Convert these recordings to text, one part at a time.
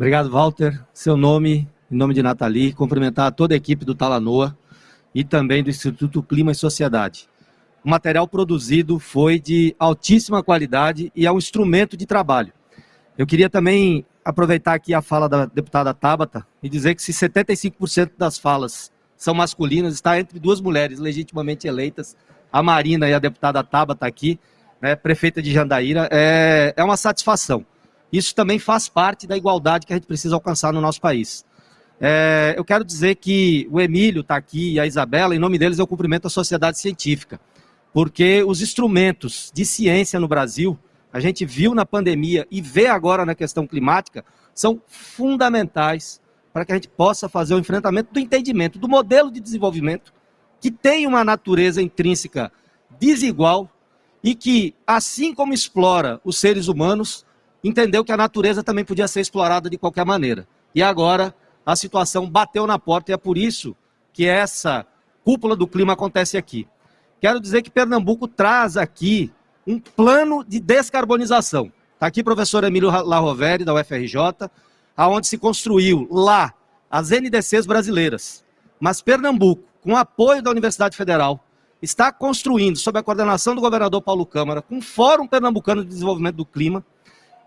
Obrigado, Walter. Seu nome, em nome de Nathalie, cumprimentar toda a equipe do Talanoa e também do Instituto Clima e Sociedade. O material produzido foi de altíssima qualidade e é um instrumento de trabalho. Eu queria também aproveitar aqui a fala da deputada Tabata e dizer que se 75% das falas são masculinas, está entre duas mulheres legitimamente eleitas, a Marina e a deputada Tabata aqui, né, prefeita de Jandaíra, é, é uma satisfação. Isso também faz parte da igualdade que a gente precisa alcançar no nosso país. É, eu quero dizer que o Emílio está aqui e a Isabela, em nome deles eu cumprimento a sociedade científica, porque os instrumentos de ciência no Brasil, a gente viu na pandemia e vê agora na questão climática, são fundamentais para que a gente possa fazer o enfrentamento do entendimento do modelo de desenvolvimento que tem uma natureza intrínseca desigual e que, assim como explora os seres humanos, entendeu que a natureza também podia ser explorada de qualquer maneira. E agora a situação bateu na porta e é por isso que essa cúpula do clima acontece aqui. Quero dizer que Pernambuco traz aqui um plano de descarbonização. Está aqui o professor Emílio Larroveri, da UFRJ, aonde se construiu lá as NDCs brasileiras. Mas Pernambuco, com apoio da Universidade Federal, está construindo, sob a coordenação do governador Paulo Câmara, o Fórum Pernambucano de Desenvolvimento do Clima,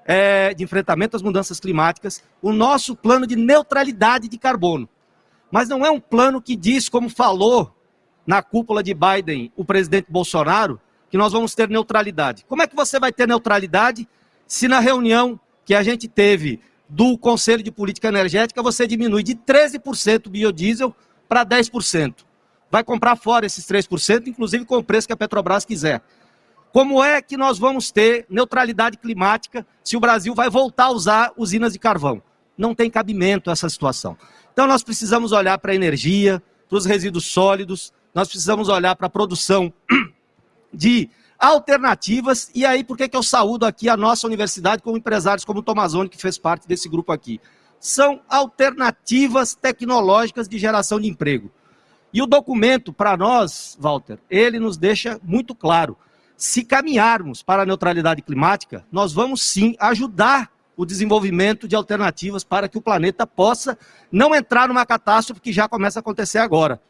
é, de enfrentamento às mudanças climáticas, o nosso plano de neutralidade de carbono. Mas não é um plano que diz, como falou na cúpula de Biden o presidente Bolsonaro, que nós vamos ter neutralidade. Como é que você vai ter neutralidade se na reunião que a gente teve do Conselho de Política Energética você diminui de 13% o biodiesel para 10%? Vai comprar fora esses 3%, inclusive com o preço que a Petrobras quiser. Como é que nós vamos ter neutralidade climática se o Brasil vai voltar a usar usinas de carvão? Não tem cabimento essa situação. Então nós precisamos olhar para a energia, para os resíduos sólidos, nós precisamos olhar para a produção de alternativas, e aí por que, eu saúdo aqui a nossa universidade com empresários como o Tomazoni, que fez parte desse grupo aqui? São alternativas tecnológicas de geração de emprego. E o documento, para nós, Walter, ele nos deixa muito claro se caminharmos para a neutralidade climática, nós vamos sim ajudar o desenvolvimento de alternativas para que o planeta possa não entrar numa catástrofe que já começa a acontecer agora.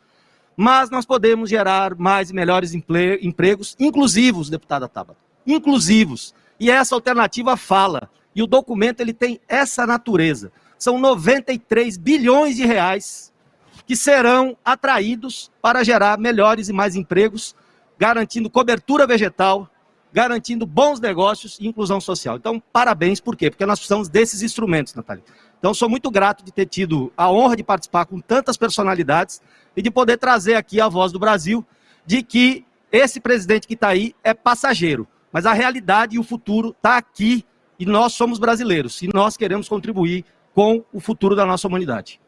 Mas nós podemos gerar mais e melhores empregos inclusivos, deputada Tabata, inclusivos. E essa alternativa fala, e o documento ele tem essa natureza. São 93 bilhões de reais que serão atraídos para gerar melhores e mais empregos garantindo cobertura vegetal, garantindo bons negócios e inclusão social. Então, parabéns, por quê? Porque nós precisamos desses instrumentos, Natália. Então, sou muito grato de ter tido a honra de participar com tantas personalidades e de poder trazer aqui a voz do Brasil de que esse presidente que está aí é passageiro, mas a realidade e o futuro está aqui e nós somos brasileiros e nós queremos contribuir com o futuro da nossa humanidade.